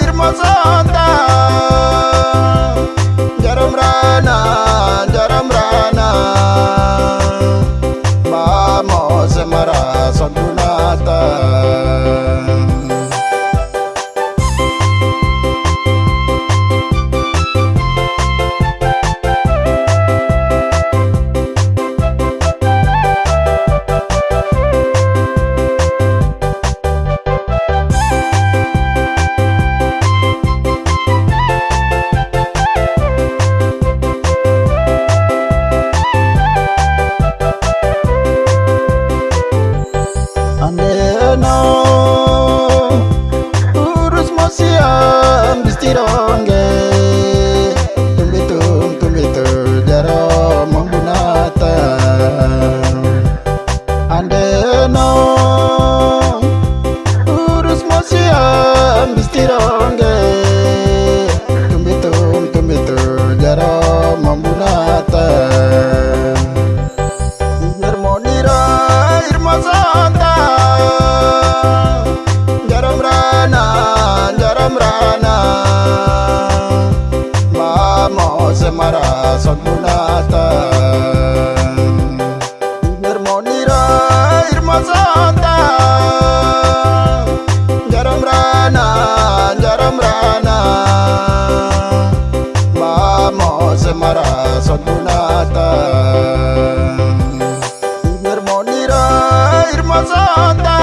hermosota, ya rason mulatan Nermonira irma santa Jaram rana, jaram rana. Vamos marason mulatan Nermonira irma santa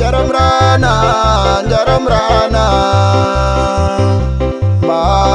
Jaram rana, jaram rana.